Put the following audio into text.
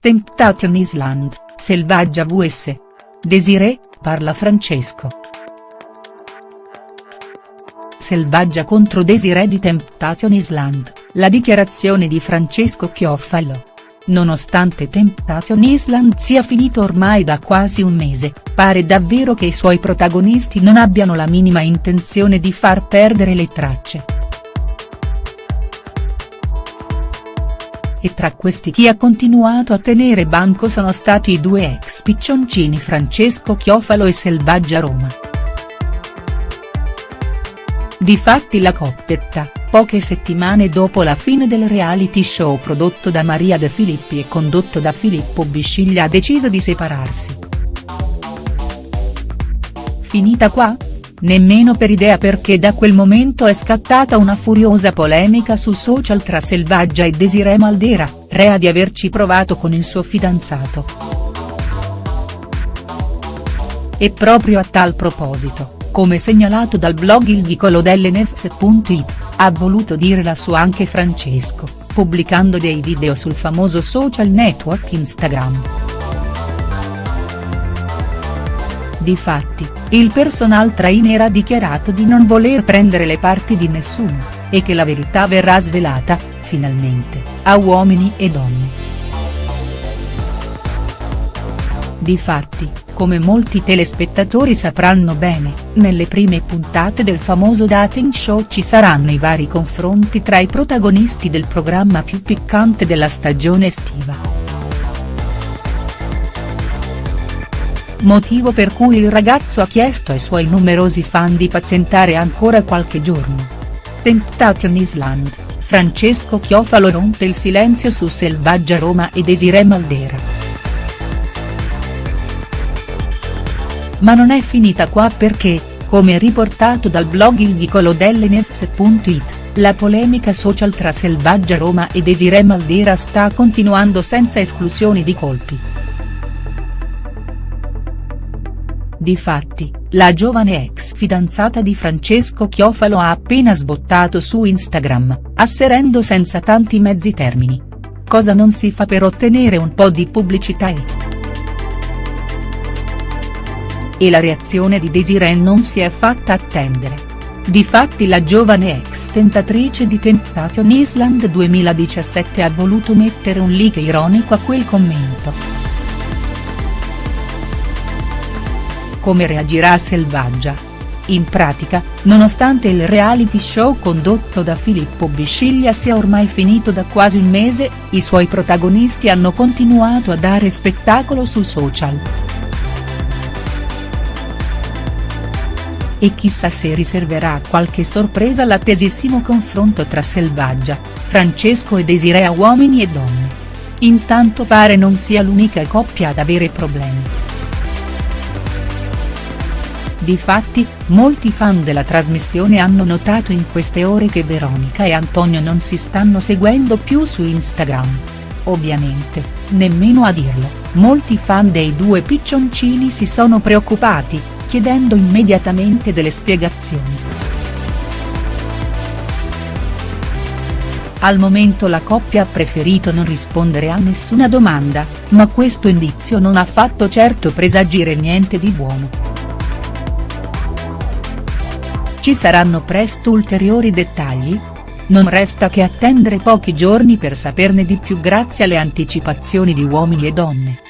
Temptation Island, Selvaggia vs. Desiree, parla Francesco. Selvaggia contro Desiree di Temptation Island, la dichiarazione di Francesco Chiofalo. Nonostante Temptation Island sia finito ormai da quasi un mese, pare davvero che i suoi protagonisti non abbiano la minima intenzione di far perdere le tracce. E tra questi chi ha continuato a tenere banco sono stati i due ex piccioncini Francesco Chiofalo e Selvaggia Roma. Difatti la coppietta, poche settimane dopo la fine del reality show prodotto da Maria De Filippi e condotto da Filippo Bisciglia ha deciso di separarsi. Finita qua? Nemmeno per idea perché da quel momento è scattata una furiosa polemica su social tra Selvaggia e Desiree Maldera, rea di averci provato con il suo fidanzato. E proprio a tal proposito come segnalato dal blog Il Vicolo dell'Enefs.it, ha voluto dire la sua anche Francesco, pubblicando dei video sul famoso social network Instagram. Difatti, il personal trainer ha dichiarato di non voler prendere le parti di nessuno, e che la verità verrà svelata, finalmente, a uomini e donne. Difatti, come molti telespettatori sapranno bene, nelle prime puntate del famoso dating show ci saranno i vari confronti tra i protagonisti del programma più piccante della stagione estiva. Motivo per cui il ragazzo ha chiesto ai suoi numerosi fan di pazientare ancora qualche giorno. Temptation Island, Francesco Chiofalo rompe il silenzio su Selvaggia Roma e Desiree Maldera. Ma non è finita qua perché, come riportato dal blog Il Vicolo dell'Enefs.it, la polemica social tra Selvaggia Roma e Desiree Maldera sta continuando senza esclusioni di colpi. Difatti, la giovane ex fidanzata di Francesco Chiofalo ha appena sbottato su Instagram, asserendo senza tanti mezzi termini. Cosa non si fa per ottenere un po' di pubblicità e. E la reazione di Desiree non si è fatta attendere. Difatti la giovane ex tentatrice di Temptation Island 2017 ha voluto mettere un like ironico a quel commento. Come reagirà Selvaggia? In pratica, nonostante il reality show condotto da Filippo Bisciglia sia ormai finito da quasi un mese, i suoi protagonisti hanno continuato a dare spettacolo su social. e chissà se riserverà qualche sorpresa all'attesissimo confronto tra Selvaggia, Francesco e Desiree a uomini e donne. Intanto pare non sia l'unica coppia ad avere problemi. Difatti, molti fan della trasmissione hanno notato in queste ore che Veronica e Antonio non si stanno seguendo più su Instagram. Ovviamente, nemmeno a dirlo, molti fan dei due piccioncini si sono preoccupati, chiedendo immediatamente delle spiegazioni. Al momento la coppia ha preferito non rispondere a nessuna domanda, ma questo indizio non ha fatto certo presagire niente di buono. Ci saranno presto ulteriori dettagli? Non resta che attendere pochi giorni per saperne di più grazie alle anticipazioni di Uomini e Donne.